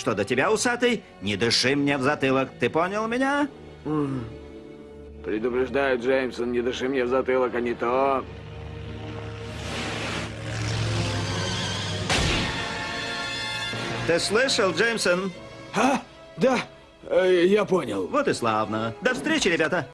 Что до тебя, усатый, не дыши мне в затылок. Ты понял меня? Предупреждаю, Джеймсон, не дыши мне в затылок, а не то. Ты слышал, Джеймсон? А? Да, э, я понял. Вот и славно. До встречи, ребята.